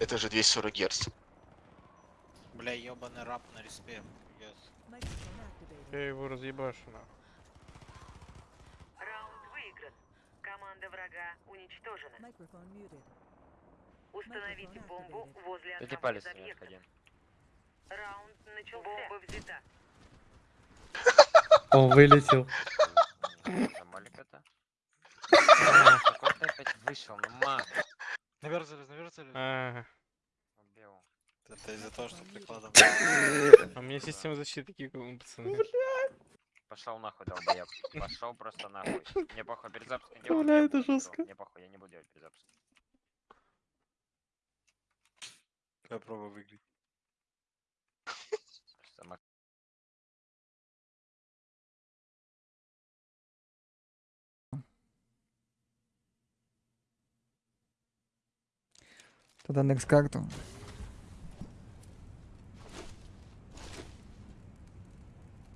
Это же 240 Гц. Бля, ебаный раб на респе. Yes. Я его разъебашу нахуй. Раунд выигран. Команда врага уничтожена. Установите бомбу возле Эти одного палец из не объектов. Раунд начался. Бомба взята. Он вылетел. Наверх залез, наверх залез. Ага. Убил. Это из-за того, что прикладом. А у меня система защиты такие, как у пацаны. Пошел нахуй, долбоеб. Пошел просто нахуй. Мне похуй, перезапуск не Бля, делай. я это жестко. Мне похуй, я не буду делать перезапуск. Я пробую выиграть. Просто мак- Тогда next карту.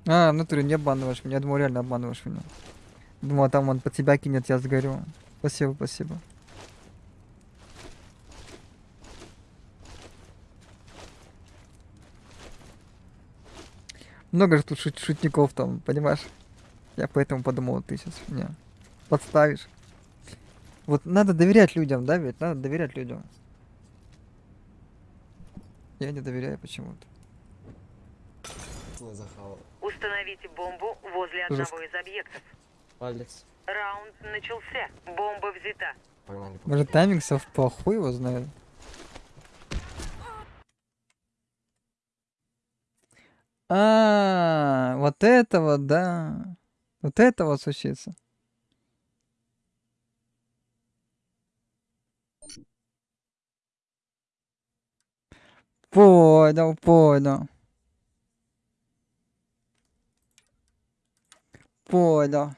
А, в натуре не обманываешь меня. Я думал, реально обманываешь меня. Думал, там он под себя кинет, я сгорю. Спасибо, спасибо. Много же тут шут- шутников там, понимаешь? Я поэтому подумал, ты сейчас меня подставишь. Вот надо доверять людям, да, ведь? Надо доверять людям. Я не доверяю почему-то. Установите бомбу возле Жестко. одного из объектов. Палец. Раунд начался. Бомба взята. Может тайминг совпал, хуй его знает. А, вот это вот, да. Вот это вот случится. Понял, понял. Понял.